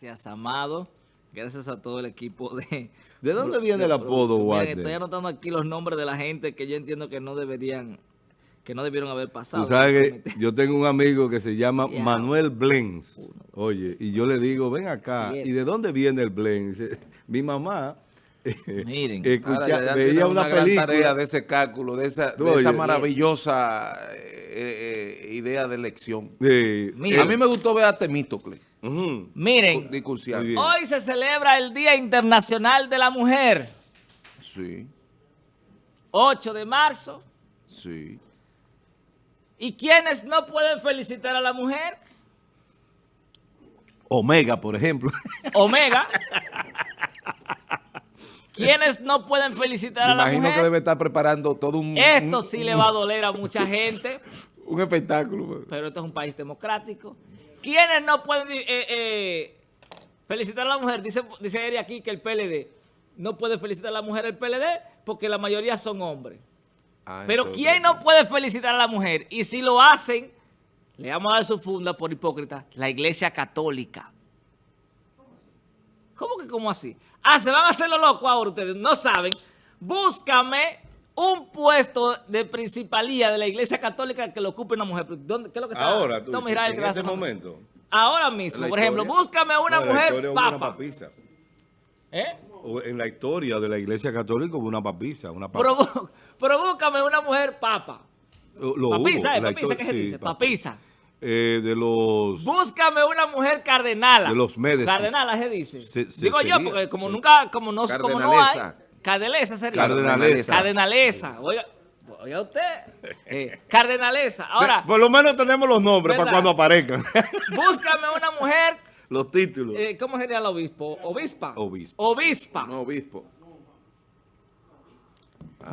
Gracias, Amado. Gracias a todo el equipo de... ¿De dónde viene el apodo, Walter? Estoy anotando aquí los nombres de la gente que yo entiendo que no deberían, que no debieron haber pasado. Tú sabes que yo tengo un amigo que se llama Manuel Blens. Oye, y yo le digo, ven acá, ¿y de dónde viene el Blens? Mi mamá... Miren, escucha, veía una, una película tarea de ese cálculo, de esa, de esa maravillosa eh, eh, idea de elección. a mí me gustó ver a Temístocle. Miren, hoy se celebra el Día Internacional de la Mujer. Sí. 8 de marzo. Sí. ¿Y quiénes no pueden felicitar a la mujer? Omega, por ejemplo. Omega. ¿Quiénes no pueden felicitar a la mujer? imagino que debe estar preparando todo un... Esto sí le va a doler a mucha gente. un espectáculo. Pero esto es un país democrático. ¿Quiénes no pueden eh, eh, felicitar a la mujer? Dice, dice Eri aquí que el PLD no puede felicitar a la mujer el PLD porque la mayoría son hombres. Ah, Pero ¿quién no puede felicitar a la mujer? Y si lo hacen, le vamos a dar su funda por hipócrita, la Iglesia Católica. ¿Cómo que cómo así? Ah, se van a hacer los locos ahora ustedes, no saben. Búscame un puesto de principalía de la Iglesia Católica que lo ocupe una mujer. ¿Dónde, ¿Qué es lo que está? Ahora, tú dices, en este momento. Ahora mismo, por ejemplo, búscame una mujer papa. Una papisa. ¿Eh? en la historia de la Iglesia Católica hubo una papisa. Una Pero, búscame una mujer papa. Lo papisa, ¿eh? Papisa, ¿qué se dice? Papisa. Eh, de los... Búscame una mujer cardenala. De los Médicis. Cardenala se dice. Digo yo, porque como nunca, como no, como no hay... Cardenalesa sería. Cardenalesa. Cardenalesa. Oiga, oiga usted. Eh, cardenalesa. Ahora... Por lo menos tenemos los nombres para cuando aparezcan. Búscame una mujer... Los títulos. Eh, ¿Cómo sería el obispo? ¿Obispa? Obispo. Obispa. No, obispo.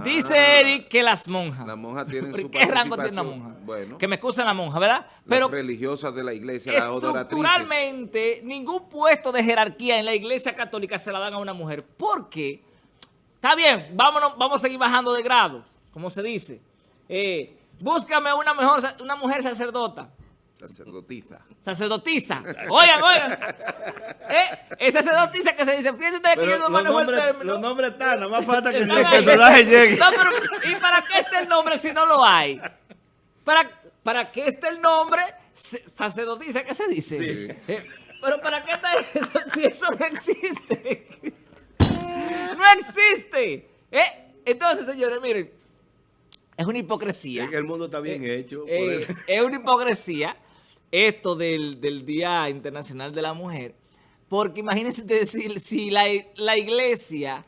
Dice ah. Eric que las monjas. Las monjas tienen su ¿Qué rango tiene una monja? Bueno. Que me excusen la monja, ¿verdad? Pero religiosas de la iglesia, las Estructuralmente, ningún puesto de jerarquía en la iglesia católica se la dan a una mujer. ¿Por qué? Está bien, vámonos, vamos a seguir bajando de grado, como se dice. Eh, búscame una, mejor, una mujer sacerdota. Sacerdotisa. Sacerdotisa. Oigan, oigan. ¿Eh? Esa sacerdotisa que se dice, fíjense ustedes que yo no manejo el término. Los nombres están, nada más falta que el personaje llegue. No, pero, ¿y para qué está el nombre si no lo hay? ¿Para, para qué está el nombre sacerdotisa? ¿Qué se dice? Sí. Eh, pero ¿para qué está eso si eso no existe? no existe. ¿Eh? Entonces, señores, miren, es una hipocresía. Es que el mundo está bien eh, hecho. Eh, es una hipocresía esto del, Día Internacional de la Mujer, porque imagínense ustedes si, la, iglesia,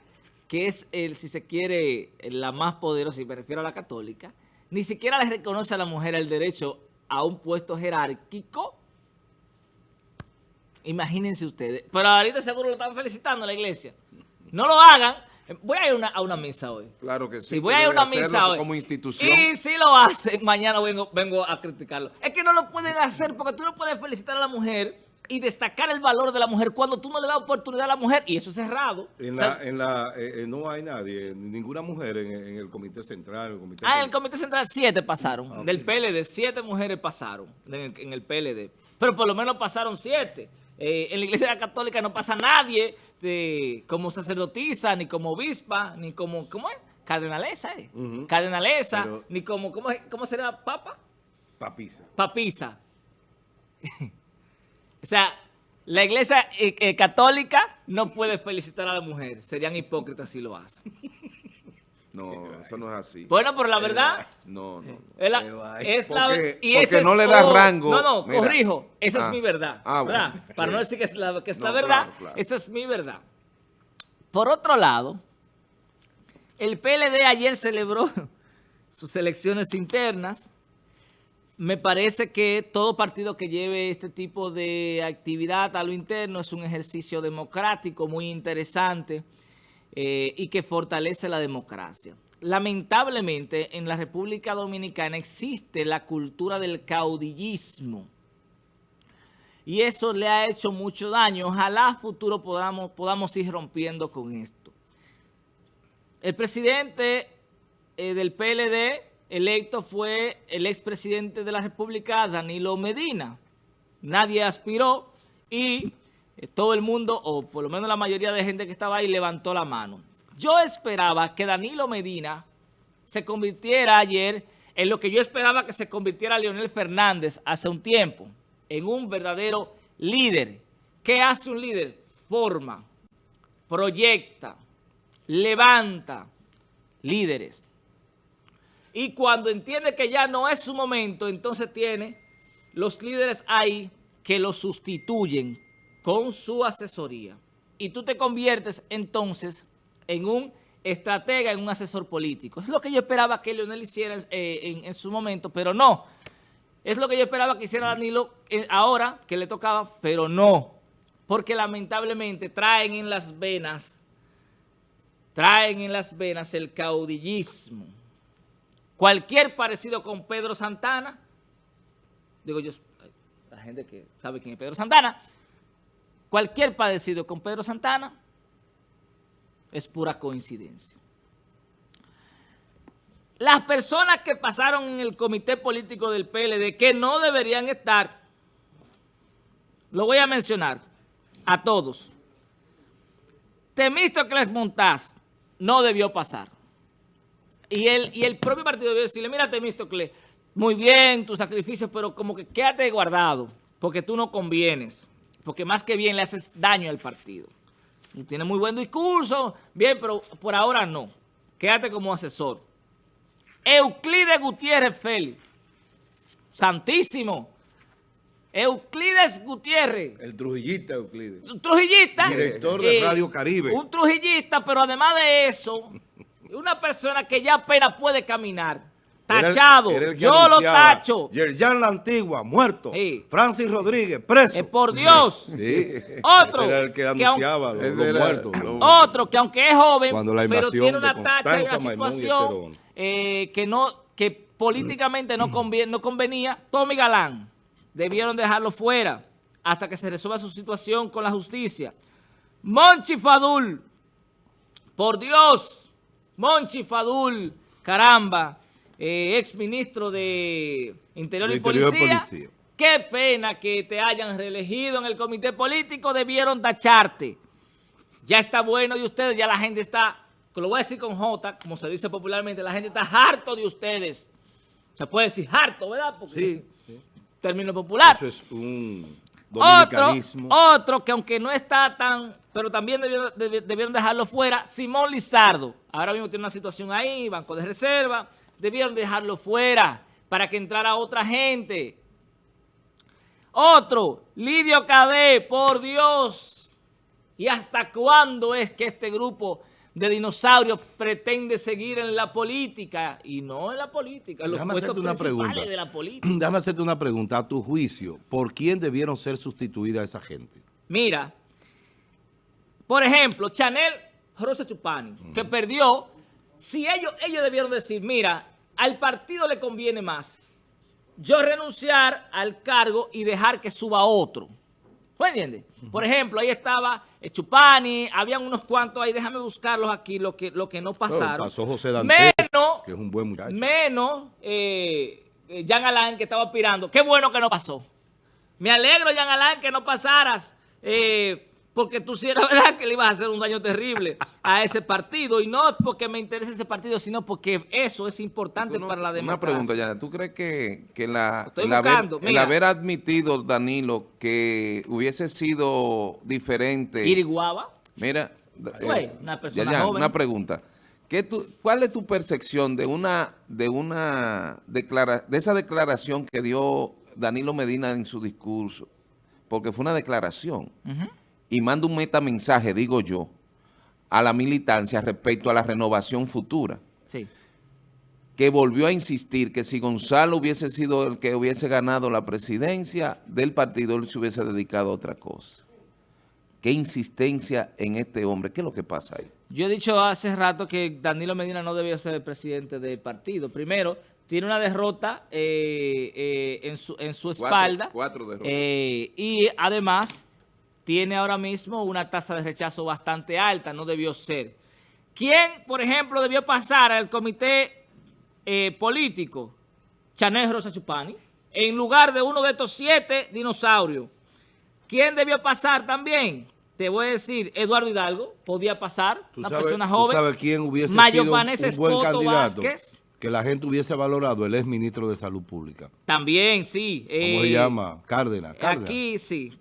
que es, el si se quiere, la más poderosa, y me refiero a la católica, ni siquiera le reconoce a la mujer el derecho a un puesto jerárquico. Imagínense ustedes. Pero ahorita seguro lo están felicitando la iglesia. No lo hagan. Voy a ir a una misa hoy. Claro que sí. voy a ir a una misa hoy. Como institución. Y si lo hacen, mañana vengo, vengo a criticarlo. Es que no lo pueden hacer porque tú no puedes felicitar a la mujer y destacar el valor de la mujer cuando tú no le das oportunidad a la mujer y eso es cerrado. En la, en la, eh, eh, no hay nadie, ninguna mujer en, el comité central. El comité ah, en el comité central siete pasaron. Ah, Del PLD, siete mujeres pasaron en el, PLD. Pero por lo menos pasaron siete. Eh, en la iglesia católica no pasa nadie de, como sacerdotisa, ni como obispa, ni como, ¿cómo es? Cardenalesa, ¿eh? Cardenalesa, ni como, ¿cómo, ¿cómo será? ¿Papa? Papisa. Papisa. o sea, la iglesia eh, eh, católica no puede felicitar a la mujer. Serían hipócritas si lo hacen. No, eso no es así. Bueno, pero la verdad... No, no. Es la, porque, y porque no le da rango. No, no, corrijo. Esa es ah. mi verdad. Ah, bueno. Para no decir que es la, que es la verdad, esa es mi verdad. Por otro lado, el PLD ayer celebró sus elecciones internas. Me parece que todo partido que lleve este tipo de actividad a lo interno es un ejercicio democrático muy interesante. Eh, y que fortalece la democracia. Lamentablemente, en la República Dominicana existe la cultura del caudillismo. Y eso le ha hecho mucho daño. Ojalá futuro podamos, podamos ir rompiendo con esto. El presidente eh, del PLD electo fue el expresidente de la República, Danilo Medina. Nadie aspiró y todo el mundo, o por lo menos la mayoría de gente que estaba ahí, levantó la mano. Yo esperaba que Danilo Medina se convirtiera ayer en lo que yo esperaba que se convirtiera Leonel Fernández hace un tiempo, en un verdadero líder. ¿Qué hace un líder? Forma, proyecta, levanta líderes. Y cuando entiende que ya no es su momento, entonces tiene los líderes ahí que lo sustituyen con su asesoría. Y tú te conviertes entonces en un estratega, en un asesor político. Es lo que yo esperaba que Leonel hiciera eh, en, su momento, pero no. Es lo que yo esperaba que hiciera Danilo eh, ahora, que le tocaba, pero no. Porque lamentablemente traen en las venas, traen en las venas el caudillismo Cualquier parecido con Pedro Santana, digo yo, la gente que sabe quién es Pedro Santana, cualquier parecido con Pedro Santana es pura coincidencia. Las personas que pasaron en el comité político del PLD que no deberían estar, lo voy a mencionar a todos. Temístocles Montaz no debió pasar. Y el, y el propio partido debe decirle, mira Temístocle, muy bien tu sacrificio, pero como que quédate guardado, porque tú no convienes, porque más que bien le haces daño al partido. Tiene muy buen discurso, bien, pero por ahora no. Quédate como asesor. Euclides Gutiérrez Félix, santísimo. Euclides Gutiérrez. El trujillista Euclides. Un trujillista. Director de eh, Radio Caribe. Un trujillista, pero además de eso, una persona que ya apenas puede caminar. Tachado. Yo lo tacho. Yerjan La Antigua, muerto. Francis Rodríguez, preso. Eh, por Dios. Otro. era el que anunciaba los, muertos. Otro que aunque es joven, pero tiene una tacha y una situación eh, que, no, que políticamente no, no convenía. Tommy Galán. Debieron dejarlo fuera hasta que se resuelva su situación con la justicia. Monchi Fadul. Por Dios. Monchi Fadul, caramba, eh, ex ministro de Interior, y, Policía. Qué pena que te hayan reelegido en el comité político, debieron tacharte. Ya está bueno de ustedes, ya la gente está, lo voy a decir con J, como se dice popularmente, la gente está harto de ustedes. Se puede decir harto, ¿verdad? sí, Término popular. Eso es un otro, otro que aunque no está tan, pero también debieron, dejarlo fuera, Simón Lizardo. Ahora mismo tiene una situación ahí, banco de reserva. Debieron dejarlo fuera para que entrara otra gente. Otro, Lidio Cadé, por Dios. ¿Y hasta cuándo es que este grupo de dinosaurios pretende seguir en la política y no en la política, en los Déjame hacerte una pregunta. de la política. Déjame hacerte una pregunta. A tu juicio, ¿por quién debieron ser sustituidas esa gente? Mira, por ejemplo, Chanel Rosa Chupani, que perdió, si ellos, ellos debieron decir, mira, al partido le conviene más yo renunciar al cargo y dejar que suba otro. ¿Me entiendes? Por ejemplo, ahí estaba eh, Chupani, habían unos cuantos ahí, déjame buscarlos aquí, lo que, lo que no pasaron. pasó José Dantes, menos, que es un buen muchacho. Menos eh, eh, Jean Alain, que estaba aspirando. Qué bueno que no pasó. Me alegro, Jean Alain, que no pasaras. Eh, porque tú sí era verdad que le ibas a hacer un daño terrible a ese partido. Y no porque me interese ese partido, sino porque eso es importante para la democracia. Una pregunta, Yana. ¿Tú crees que, que la, el, haber, admitido, Danilo, que hubiese sido diferente... Iriguaba. Mira, eh, una persona joven. Una pregunta. ¿Qué tú, ¿Cuál es tu percepción de una de una declara, de esa declaración que dio Danilo Medina en su discurso? Porque fue una declaración y manda un metamensaje, digo yo, a la militancia respecto a la renovación futura. Sí. Que volvió a insistir que si Gonzalo hubiese sido el que hubiese ganado la presidencia del partido, él se hubiese dedicado a otra cosa. ¿Qué insistencia en este hombre? ¿Qué es lo que pasa ahí? Yo he dicho hace rato que Danilo Medina no debía ser el presidente del partido. Primero, tiene una derrota eh, eh, en, su, en su espalda. Cuatro, derrotas. Eh, y además tiene ahora mismo una tasa de rechazo bastante alta, no debió ser. ¿Quién, por ejemplo, debió pasar al comité eh, político? Chanel Rosa Chupani, en lugar de uno de estos siete dinosaurios. ¿Quién debió pasar también? Te voy a decir, Eduardo Hidalgo podía pasar, una persona joven. ¿Tú sabes quién hubiese sido un, buen candidato? Que la gente hubiese valorado, el ex ministro de Salud Pública. También, sí. ¿Cómo se eh, llama? Cárdenas, Aquí, sí.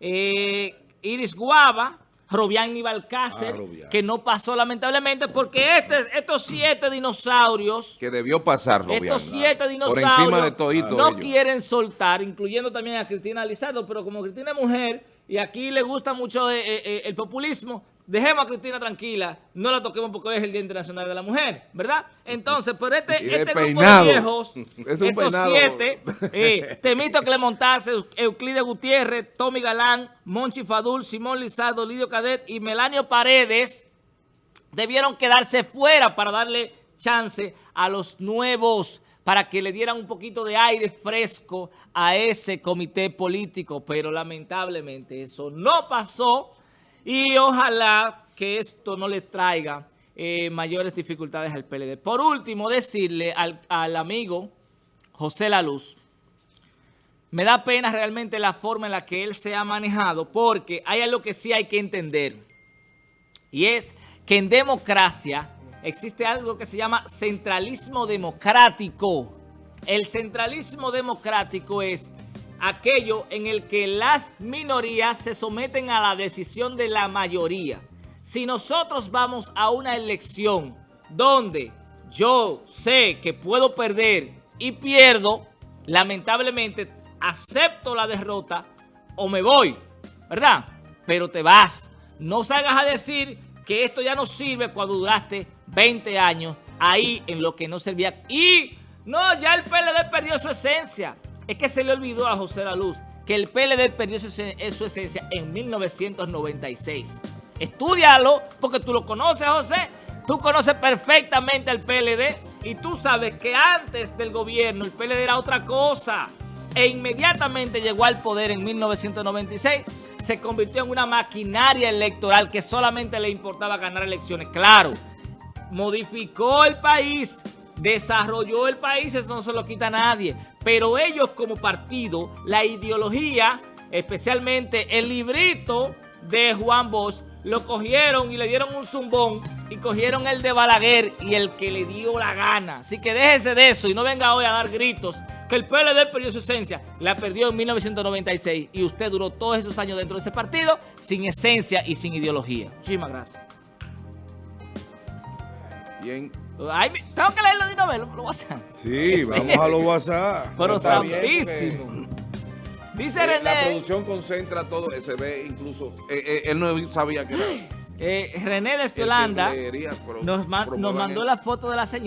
Eh, Iris Guava, Robián Nivalcácer, ah, que no pasó lamentablemente porque este, estos siete dinosaurios... Que debió pasar, Robián. Estos siete dinosaurios no quieren soltar, incluyendo también a Cristina Lizardo, pero como Cristina es mujer y aquí le gusta mucho eh, eh, eh, el populismo, dejemos a Cristina tranquila, no la toquemos porque hoy es el Día Internacional de la Mujer, ¿verdad? Entonces, pero este, este grupo de viejos, estos siete, eh, Temito Clemontase, Euclide Gutiérrez, Tommy Galán, Monchi Fadul, Simón Lizardo, Lidio Cadet y Melanio Paredes, debieron quedarse fuera para darle chance a los nuevos para que le dieran un poquito de aire fresco a ese comité político, pero lamentablemente eso no pasó y ojalá que esto no le traiga eh, mayores dificultades al PLD. Por último, decirle al, al amigo José La Luz, me da pena realmente la forma en la que él se ha manejado, porque hay algo que sí hay que entender, y es que en democracia existe algo que se llama centralismo democrático. El centralismo democrático es aquello en el que las minorías se someten a la decisión de la mayoría. Si nosotros vamos a una elección donde yo sé que puedo perder y pierdo, lamentablemente acepto la derrota o me voy, ¿verdad? Pero te vas. No salgas a decir que esto ya no sirve cuando duraste 20 años ahí en lo que no servía. Y no, ya el PLD perdió su esencia. Es que se le olvidó a José La Luz que el PLD perdió su, su esencia en 1996. Estudialo porque tú lo conoces, José. Tú conoces perfectamente al PLD y tú sabes que antes del gobierno el PLD era otra cosa. E inmediatamente llegó al poder en 1996 se convirtió en una maquinaria electoral que solamente le importaba ganar elecciones. Claro, modificó el país, desarrolló el país, eso no se lo quita a nadie. Pero ellos como partido, la ideología, especialmente el librito de Juan Bosch, lo cogieron y le dieron un zumbón y cogieron el de Balaguer y el que le dio la gana. Así que déjese de eso y no venga hoy a dar gritos que el PLD perdió su esencia. La perdió en 1996 y usted duró todos esos años dentro de ese partido sin esencia y sin ideología. Muchísimas gracias. Bien. Tengo que leerlo de una vez, lo, WhatsApp. Sí, vamos a los WhatsApp. Pero santísimo. Dice eh, René. La producción concentra todo, se ve incluso. Eh, eh, él no sabía que era. René de Yolanda nos, nos mandó la foto de la señora.